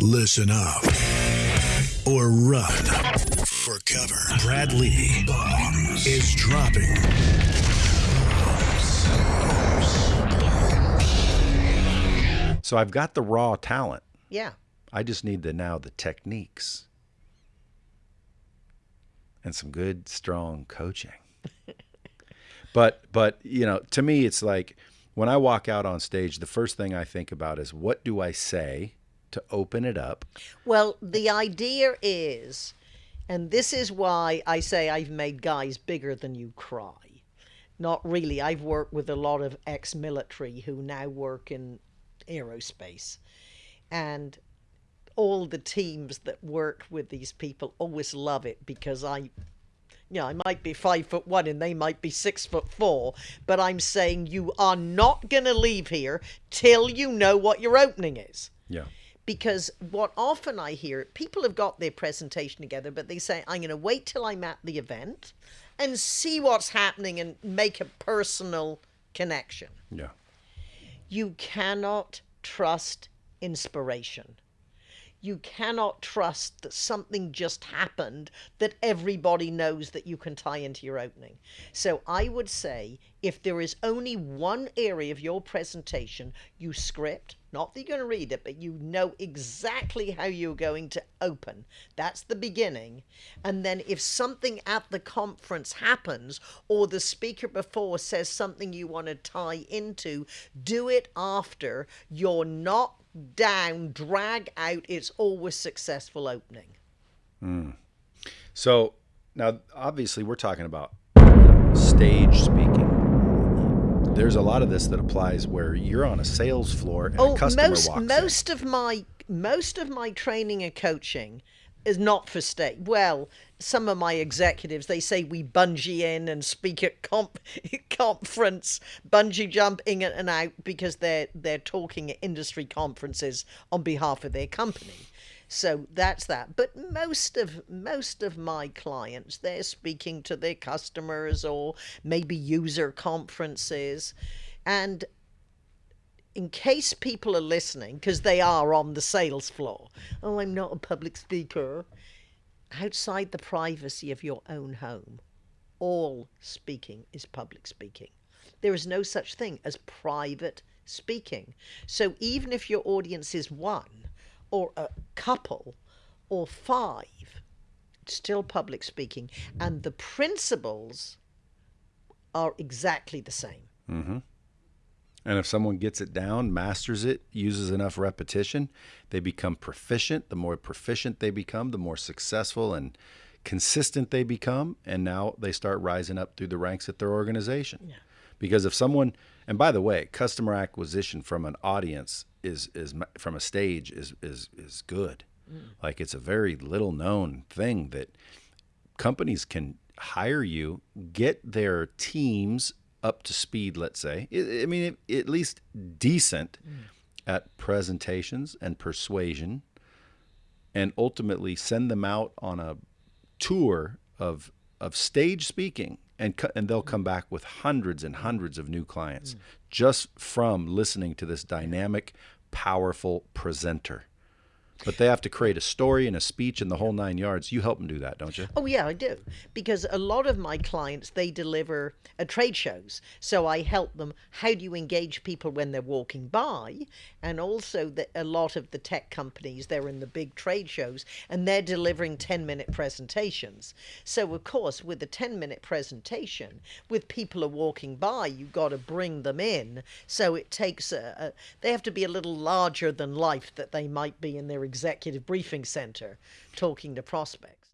Listen up or run for cover. Brad Lea Bombs is dropping. So I've got the raw talent. Yeah. I just need the now the techniques and some good strong coaching. but but you know, to me it's like when I walk out on stage, the first thing I think about is what do I say to open it up? Well, the idea is, and this is why I say I've made guys bigger than you cry. Not really. I've worked with a lot of ex military who now work in aerospace. And all the teams that work with these people always love it because I you know, I might be five foot one and they might be six foot four, but I'm saying you are not going to leave here till you know what your opening is. Yeah. Because what often I hear, people have got their presentation together, but they say, I'm going to wait till I'm at the event and see what's happening and make a personal connection. Yeah. You cannot trust inspiration. You cannot trust that something just happened that everybody knows that you can tie into your opening. So I would say if there is only one area of your presentation you script, not that you're going to read it, but you know exactly how you're going to open. That's the beginning. And then if something at the conference happens or the speaker before says something you want to tie into, do it after. You're not down, drag out. It's always successful opening. Hmm. So now, obviously, we're talking about stage. There's a lot of this that applies where you're on a sales floor and a oh, customer Oh, most walks in. most of my most of my training and coaching is not for state. Well, some of my executives they say we bungee in and speak at comp conference, bungee jump in and out because they're they're talking at industry conferences on behalf of their company. So that's that. But most of most of my clients, they're speaking to their customers or maybe user conferences, and in case people are listening, because they are on the sales floor. Oh, I'm not a public speaker. Outside the privacy of your own home, all speaking is public speaking. There is no such thing as private speaking. So even if your audience is one, or a couple, or five, it's still public speaking. And the principles are exactly the same. Mm-hmm. And if someone gets it down, masters it, uses enough repetition, they become proficient. The more proficient they become, the more successful and consistent they become. And now they start rising up through the ranks at their organization. Because if someone, and by the way, customer acquisition from an audience is is from a stage is is is good. Mm. Like it's a very little known thing that companies can hire you, get their teams up to speed, let's say. I I mean, at least decent mm. at presentations and persuasion, and ultimately send them out on a tour of of stage speaking, and and they'll come back with hundreds and hundreds of new clients mm. just from listening to this dynamic, powerful presenter. But they have to create a story and a speech and the whole nine yards. You help them do that, don't you? Oh yeah, I do. Because a lot of my clients they deliver at trade shows. So I help them how do you engage people when they're walking by and also that a lot of the tech companies they're in the big trade shows and they're delivering 10-minute presentations. So of course with a 10-minute presentation with people are walking by, you've got to bring them in. So it takes a, a they have to be a little larger than life that they might be in their executive briefing center talking to prospects.